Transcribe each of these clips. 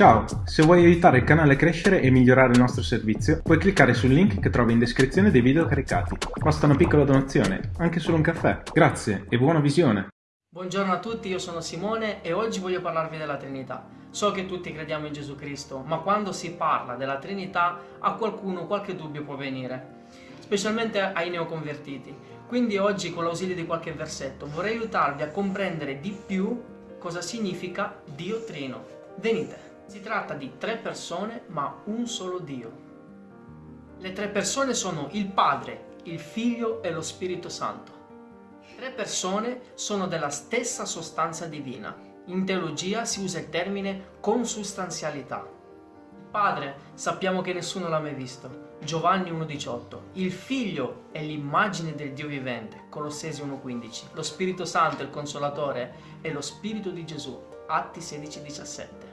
Ciao, se vuoi aiutare il canale a crescere e migliorare il nostro servizio, puoi cliccare sul link che trovi in descrizione dei video caricati. Basta una piccola donazione, anche solo un caffè. Grazie e buona visione! Buongiorno a tutti, io sono Simone e oggi voglio parlarvi della Trinità. So che tutti crediamo in Gesù Cristo, ma quando si parla della Trinità a qualcuno qualche dubbio può venire, specialmente ai neoconvertiti. Quindi oggi con l'ausilio di qualche versetto vorrei aiutarvi a comprendere di più cosa significa Dio Trino. Venite! Si tratta di tre persone ma un solo Dio. Le tre persone sono il Padre, il Figlio e lo Spirito Santo. Tre persone sono della stessa sostanza divina. In teologia si usa il termine consustanzialità. Il Padre sappiamo che nessuno l'ha mai visto. Giovanni 1,18. Il Figlio è l'immagine del Dio vivente. Colossesi 1,15. Lo Spirito Santo, il Consolatore, è lo Spirito di Gesù. Atti 16,17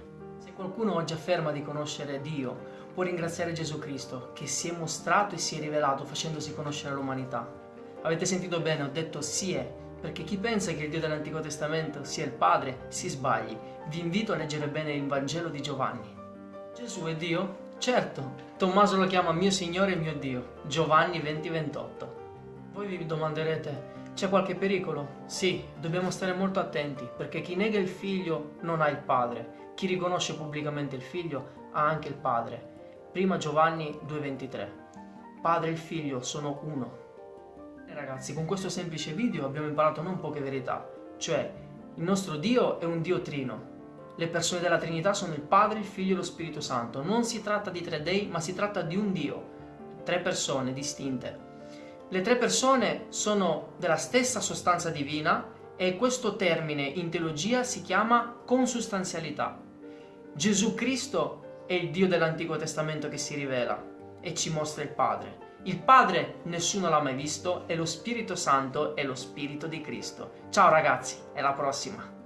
qualcuno oggi afferma di conoscere Dio, può ringraziare Gesù Cristo, che si è mostrato e si è rivelato facendosi conoscere l'umanità. Avete sentito bene, ho detto si è, perché chi pensa che il Dio dell'Antico Testamento sia il Padre, si sbagli. Vi invito a leggere bene il Vangelo di Giovanni. Gesù è Dio? Certo, Tommaso lo chiama mio Signore e mio Dio. Giovanni 20:28. Voi vi domanderete, c'è qualche pericolo? Sì, dobbiamo stare molto attenti, perché chi nega il figlio non ha il padre. Chi riconosce pubblicamente il figlio ha anche il padre. Prima Giovanni 2,23 Padre e il figlio sono uno. E ragazzi, con questo semplice video abbiamo imparato non poche verità, cioè il nostro Dio è un Dio trino. Le persone della Trinità sono il Padre, il Figlio e lo Spirito Santo. Non si tratta di tre dei, ma si tratta di un Dio. Tre persone distinte. Le tre persone sono della stessa sostanza divina e questo termine in teologia si chiama consustanzialità. Gesù Cristo è il Dio dell'Antico Testamento che si rivela e ci mostra il Padre. Il Padre nessuno l'ha mai visto e lo Spirito Santo è lo Spirito di Cristo. Ciao ragazzi, alla prossima!